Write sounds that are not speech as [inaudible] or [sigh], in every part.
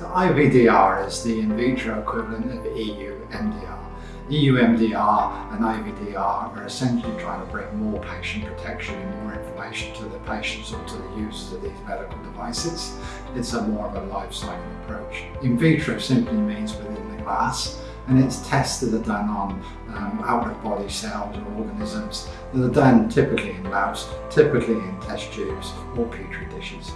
So IVDR is the in vitro equivalent of EU MDR. EU MDR and IVDR are essentially trying to bring more patient protection and more information to the patients or to the users of these medical devices. It's a more of a life cycle approach. In vitro simply means within the glass and its tests that are done on um, out-of-body cells or organisms that are done typically in labs, typically in test tubes or petri dishes.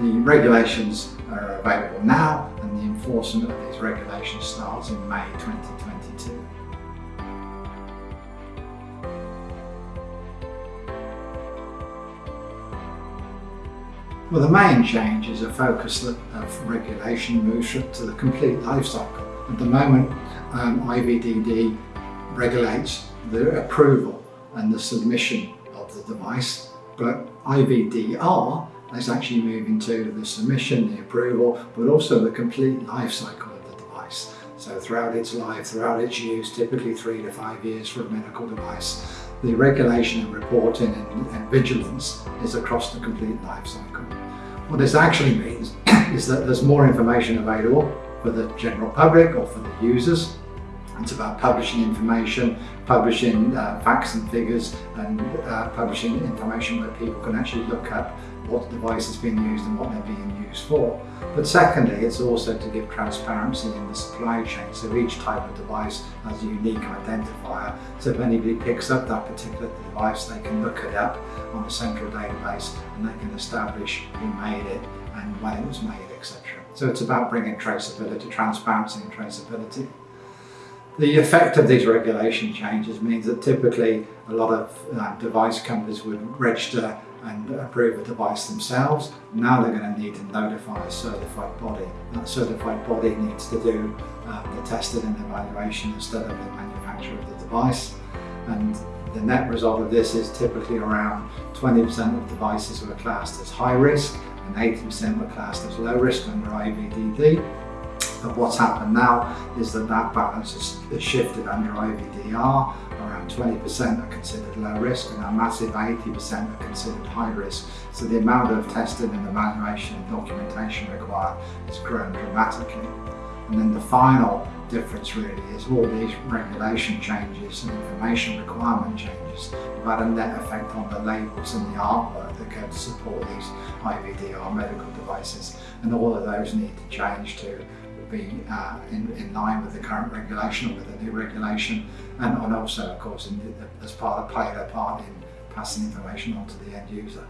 The regulations are available now and the enforcement of these regulations starts in May 2022. Well, the main change is a focus of regulation moves to the complete life cycle. At the moment, um, IVDD regulates the approval and the submission of the device, but IVDR is actually moving to the submission, the approval, but also the complete life cycle of the device. So throughout its life, throughout its use, typically three to five years for a medical device, the regulation and reporting and, and vigilance is across the complete life cycle. What this actually means [coughs] is that there's more information available for the general public or for the users. It's about publishing information, publishing uh, facts and figures and uh, publishing information where people can actually look up what device is being used and what they're being used for. But secondly, it's also to give transparency in the supply chain. So each type of device has a unique identifier. So if anybody picks up that particular device, they can look it up on a central database and they can establish who made it and when it was made, etc. So it's about bringing traceability, transparency and traceability. The effect of these regulation changes means that typically a lot of uh, device companies would register and approve a device themselves. Now they're going to need to notify a certified body. That certified body needs to do um, the testing and evaluation instead of the manufacturer of the device. And the net result of this is typically around 20% of devices were classed as high risk and 80% were classed as low risk under IVDD. But what's happened now is that that balance has shifted under IVDR. Around 20% are considered low risk and a massive 80% are considered high risk. So the amount of testing and evaluation and documentation required has grown dramatically. And then the final difference really is all these regulation changes and information requirement changes have had a net effect on the labels and the artwork that go to support these IVDR medical devices and all of those need to change to be uh, in, in, line with the current regulation or with the new regulation and, and also of course in, as part of play their part in passing information on to the end user.